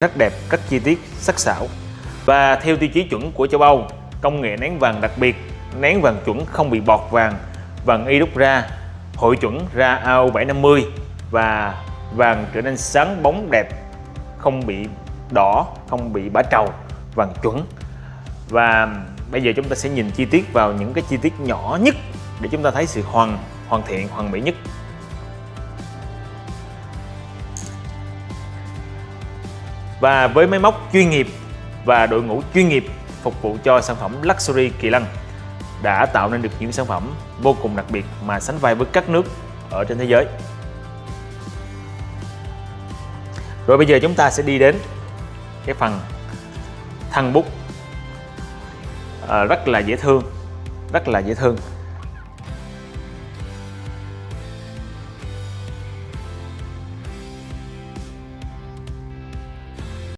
rất đẹp, rất chi tiết, sắc sảo. Và theo tiêu chí chuẩn của châu Âu, công nghệ nén vàng đặc biệt, nén vàng chuẩn không bị bọt vàng, vàng y đúc ra, hội chuẩn ra AO750 và vàng trở nên sáng bóng đẹp, không bị đỏ, không bị bã trầu, vàng chuẩn. Và bây giờ chúng ta sẽ nhìn chi tiết vào những cái chi tiết nhỏ nhất để chúng ta thấy sự hoàn hoàn thiện, hoàn mỹ nhất. Và với máy móc chuyên nghiệp và đội ngũ chuyên nghiệp phục vụ cho sản phẩm Luxury Kỳ Lân đã tạo nên được những sản phẩm vô cùng đặc biệt mà sánh vai với các nước ở trên thế giới. Rồi bây giờ chúng ta sẽ đi đến cái phần thân bút à, rất là dễ thương rất là dễ thương